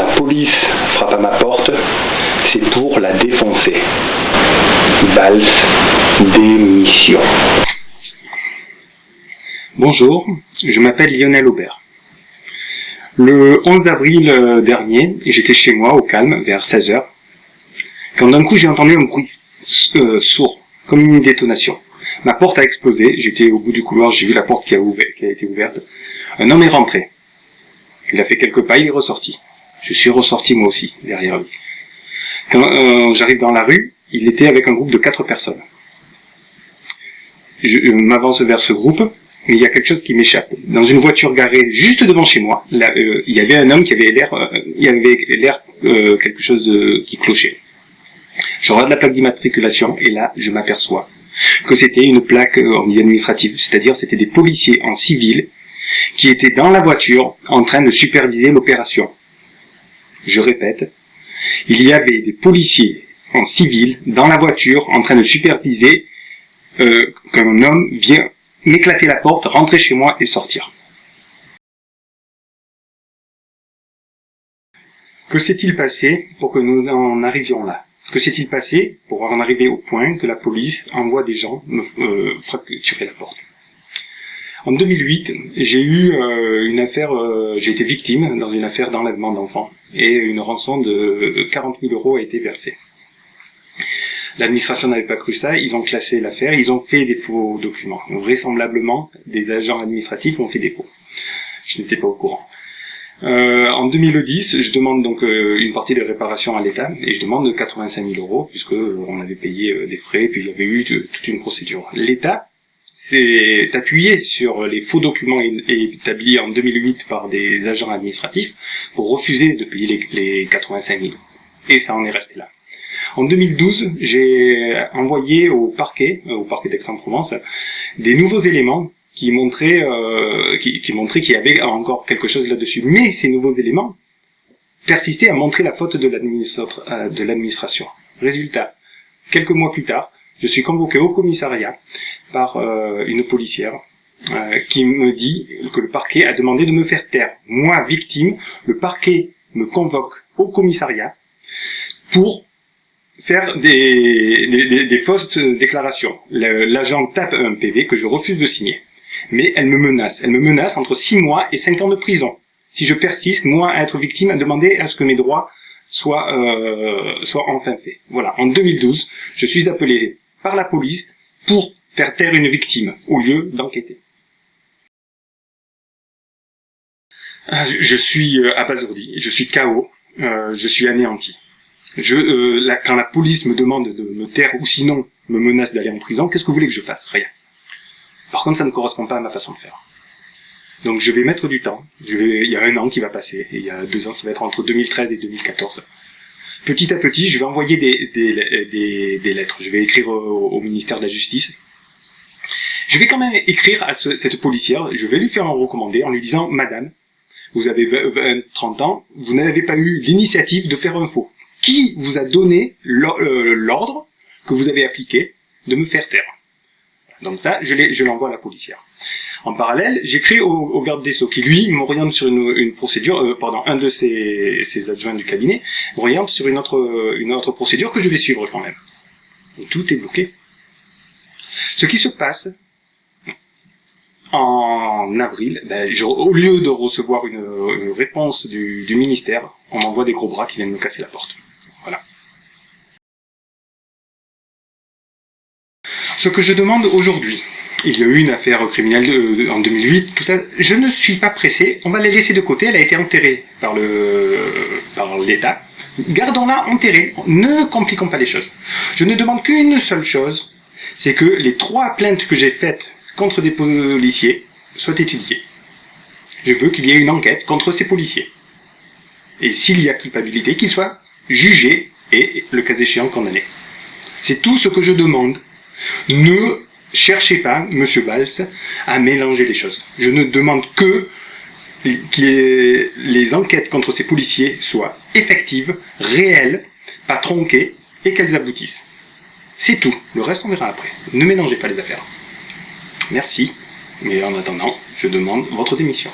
la police frappe à ma porte, c'est pour la défoncer. Valse démission. Bonjour, je m'appelle Lionel Aubert. Le 11 avril euh, dernier, j'étais chez moi au calme vers 16h, quand d'un coup j'ai entendu un bruit euh, sourd, comme une détonation. Ma porte a explosé, j'étais au bout du couloir, j'ai vu la porte qui a, qui a été ouverte. Un homme est rentré. Il a fait quelques pas, il est ressorti. Je suis ressorti moi aussi, derrière lui. Quand euh, j'arrive dans la rue, il était avec un groupe de quatre personnes. Je, m'avance vers ce groupe, mais il y a quelque chose qui m'échappe. Dans une voiture garée juste devant chez moi, là, euh, il y avait un homme qui avait l'air, euh, il avait l'air euh, quelque chose qui clochait. Je regarde la plaque d'immatriculation et là, je m'aperçois que c'était une plaque en milieu c'est-à-dire c'était des policiers en civil qui étaient dans la voiture en train de superviser l'opération. Je répète, il y avait des policiers en civil dans la voiture en train de superviser euh, qu'un homme vient m'éclater la porte, rentrer chez moi et sortir. Que s'est-il passé pour que nous en arrivions là? Que s'est-il passé pour en arriver au point que la police envoie des gens me euh, la porte? En 2008, j'ai eu euh, une affaire, euh, j'ai été victime dans une affaire d'enlèvement d'enfants et une rançon de 40 000 euros a été versée. L'administration n'avait pas cru ça, ils ont classé l'affaire, ils ont fait des faux documents. vraisemblablement, des agents administratifs ont fait des faux. Je n'étais pas au courant. Euh, en 2010, je demande donc une partie de réparation à l'État et je demande 85 000 euros puisque on avait payé des frais puis il y avait eu toute une procédure. L'État s'est appuyé sur les faux documents établis en 2008 par des agents administratifs pour refuser de payer les, 85 000. Et ça en est resté là. En 2012, j'ai envoyé au parquet, euh, au parquet d'Aix-en-Provence, des nouveaux éléments qui montraient euh, qui montraient qu'il y avait encore quelque chose là-dessus. Mais ces nouveaux éléments persistaient à montrer la faute de euh, l'administration. Résultat, quelques mois plus tard, je suis convoqué au commissariat par euh, une policière euh, qui me dit que le parquet a demandé de me faire taire. Moi, victime, le parquet me convoque au commissariat pour faire des, des, des fausses déclarations. L'agent tape un PV que je refuse de signer. Mais elle me menace. Elle me menace entre 6 mois et 5 ans de prison. Si je persiste, moi, à être victime, à demander à ce que mes droits soient, euh, soient enfin faits. Voilà. En 2012, je suis appelé par la police pour faire taire une victime, au lieu d'enquêter. Ah, je suis euh, abasourdi, je suis KO, euh, je suis anéanti. Euh, quand la police me demande de me taire ou sinon me menace d'aller en prison, qu'est-ce que vous voulez que je fasse? Rien. Par contre, ça ne correspond pas à ma façon de faire. Donc je vais mettre du temps. Il y a un an qui va passer, et il y a deux ans, ça va être entre 2013 et 2014 petit à petit, je vais envoyer des, lettres. Je vais écrire au, ministère de la Justice. Je vais quand même écrire à cette policière, je vais lui faire un recommandé en lui disant « Madame, vous avez 20, 30 ans, vous n'avez pas eu l'initiative de faire un faux. Qui vous a donné euh, l'ordre que vous avez appliqué de me faire taire ?» Donc ça, je l'envoie à la policière. En parallèle, j'écris au, garde des Sceaux qui, lui, m'oriente sur une, procédure, euh, pardon, un de ses, adjoints du cabinet, m'oriente sur une autre, procédure que je vais suivre quand même. tout est bloqué. Ce qui se passe en avril, ben, au lieu de recevoir une, réponse du, du ministère, on m'envoie des gros bras qui viennent me casser la porte. Voilà. Ce que je demande aujourd'hui, il y a eu une affaire criminelle en 2008, tout ça. Je ne suis pas pressé, on va la laisser de côté, elle a été enterrée par l'État. Gardons-la enterrée, ne compliquons pas les choses. Je ne demande qu'une seule chose, c'est que les trois plaintes que j'ai faites contre des policiers soient étudiées. Je veux qu'il y ait une enquête contre ces policiers. Et s'il y a culpabilité, qu'ils soient jugés et, le cas échéant, condamnés. C'est tout ce que je demande. Ne cherchez pas, Monsieur Valls, à mélanger les choses. Je ne demande que que les enquêtes contre ces policiers soient effectives, réelles, pas tronquées, et qu'elles aboutissent. C'est tout. Le reste, on verra après. Ne mélangez pas les affaires. Merci. Mais en attendant, je demande votre démission.